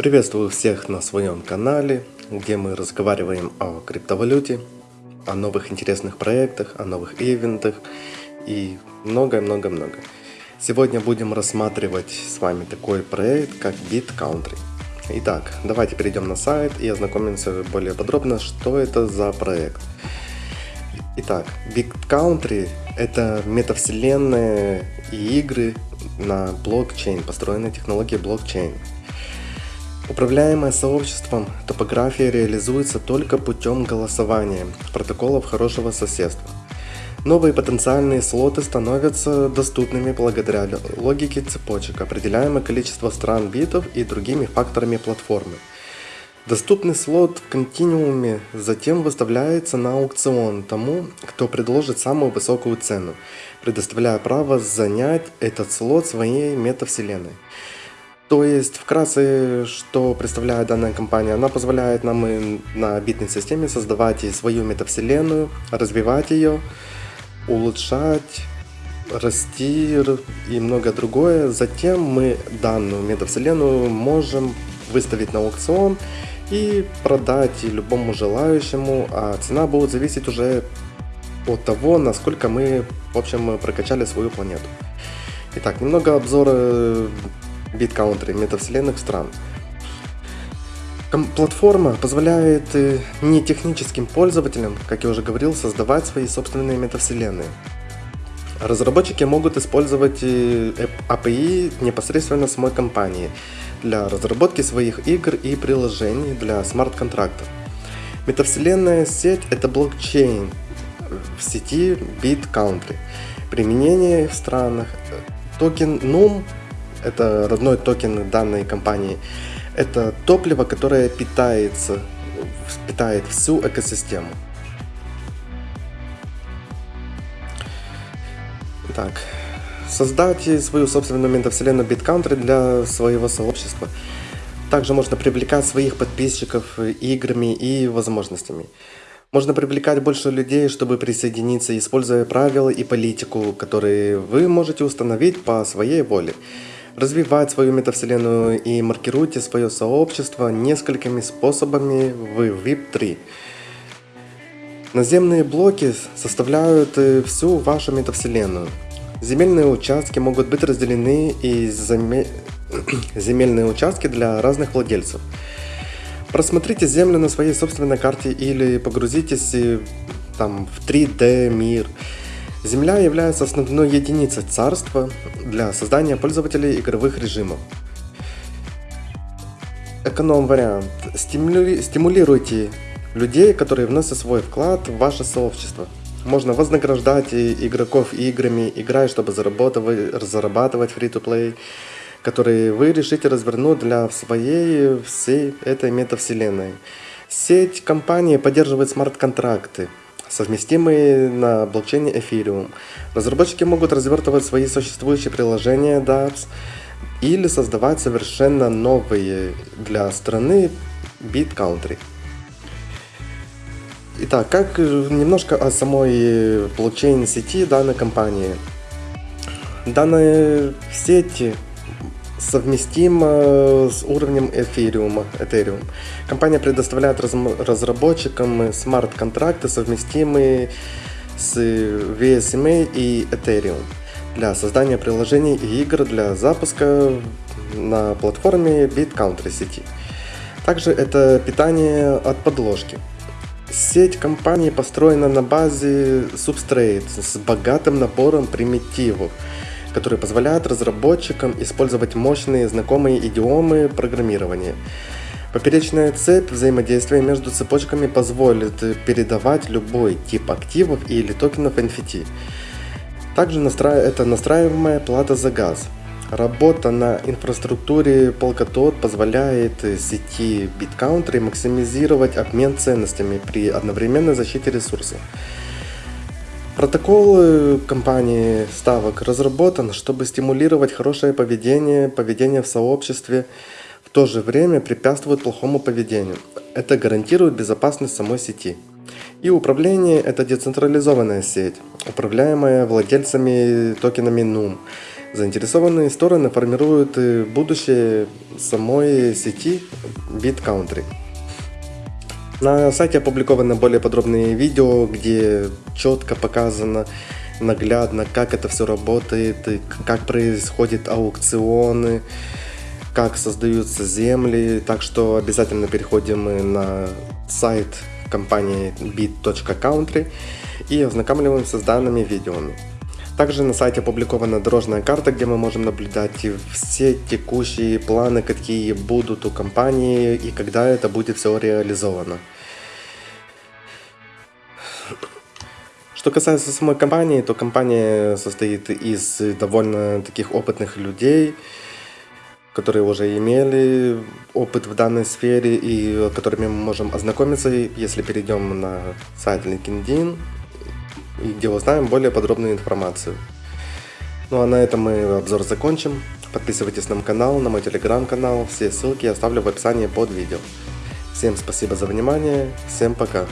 Приветствую всех на своем канале, где мы разговариваем о криптовалюте, о новых интересных проектах, о новых ивентах и многое-много-много. Сегодня будем рассматривать с вами такой проект, как BitCountry. Итак, давайте перейдем на сайт и ознакомимся более подробно, что это за проект. Итак, BitCountry – это метавселенная и игры на блокчейн, построенные технологией блокчейн. Управляемое сообществом, топография реализуется только путем голосования протоколов хорошего соседства. Новые потенциальные слоты становятся доступными благодаря логике цепочек, определяемое количество стран битов и другими факторами платформы. Доступный слот в континууме затем выставляется на аукцион тому, кто предложит самую высокую цену, предоставляя право занять этот слот своей метавселенной. То есть, вкратце, что представляет данная компания, она позволяет нам на битной системе создавать свою метавселенную, развивать ее, улучшать, расти и многое другое. Затем мы данную метавселенную можем выставить на аукцион и продать любому желающему, а цена будет зависеть уже от того, насколько мы, в общем, прокачали свою планету. Итак, немного обзора BitCountry метавселенных стран. Платформа позволяет э, не техническим пользователям, как я уже говорил, создавать свои собственные метавселенные. Разработчики могут использовать э, API непосредственно самой компании для разработки своих игр и приложений для смарт-контрактов. Метавселенная сеть – это блокчейн в сети BitCountry. Применение в странах. Токен NUM это родной токен данной компании. Это топливо, которое питается, питает всю экосистему. Так, создать свою собственную метавселенную BitCountry для своего сообщества. Также можно привлекать своих подписчиков играми и возможностями. Можно привлекать больше людей, чтобы присоединиться, используя правила и политику, которые вы можете установить по своей воле развивать свою метавселенную и маркируйте свое сообщество несколькими способами в VIP3. Наземные блоки составляют э, всю вашу метавселенную. Земельные участки могут быть разделены и заме... земельные участки для разных владельцев. Просмотрите землю на своей собственной карте или погрузитесь э, там, в 3D мир Земля является основной единицей царства для создания пользователей игровых режимов. Эконом-вариант. Стимули... Стимулируйте людей, которые вносят свой вклад в ваше сообщество. Можно вознаграждать игроков играми, играя, чтобы зарабатывать, зарабатывать free-to-play, которые вы решите развернуть для своей всей этой метавселенной. Сеть компании поддерживает смарт-контракты, совместимые на блокчейне Ethereum. Разработчики могут развертывать свои существующие приложения dApps или создавать совершенно новые для страны BitCountry. Итак, как немножко о самой блокчейн сети данной компании. Данная сеть совместимо с уровнем Ethereum. Ethereum. Компания предоставляет разработчикам смарт-контракты, совместимые с VSMA и Ethereum для создания приложений и игр для запуска на платформе BitCountry сети. Также это питание от подложки. Сеть компании построена на базе Substrate с богатым набором примитивов, которые позволяют разработчикам использовать мощные знакомые идиомы программирования. Поперечная цепь взаимодействия между цепочками позволит передавать любой тип активов или токенов NFT. Также настра... это настраиваемая плата за газ. Работа на инфраструктуре Polkadot позволяет сети BitCountry максимизировать обмен ценностями при одновременной защите ресурсов. Протокол компании ставок разработан, чтобы стимулировать хорошее поведение, поведение в сообществе, в то же время препятствует плохому поведению. Это гарантирует безопасность самой сети. И управление – это децентрализованная сеть, управляемая владельцами токенами NUM. Заинтересованные стороны формируют э, будущее самой сети BitCountry. На сайте опубликованы более подробные видео, где четко показано наглядно, как это все работает, как происходят аукционы, как создаются земли. Так что обязательно переходим на сайт компании bit.country и ознакомливаемся с данными видео. Также на сайте опубликована дорожная карта, где мы можем наблюдать все текущие планы, какие будут у компании и когда это будет все реализовано. Что касается самой компании, то компания состоит из довольно таких опытных людей, которые уже имели опыт в данной сфере и которыми мы можем ознакомиться, если перейдем на сайт LinkedIn, где узнаем более подробную информацию. Ну а на этом мы обзор закончим. Подписывайтесь на мой канал, на мой телеграм-канал. Все ссылки я оставлю в описании под видео. Всем спасибо за внимание. Всем пока.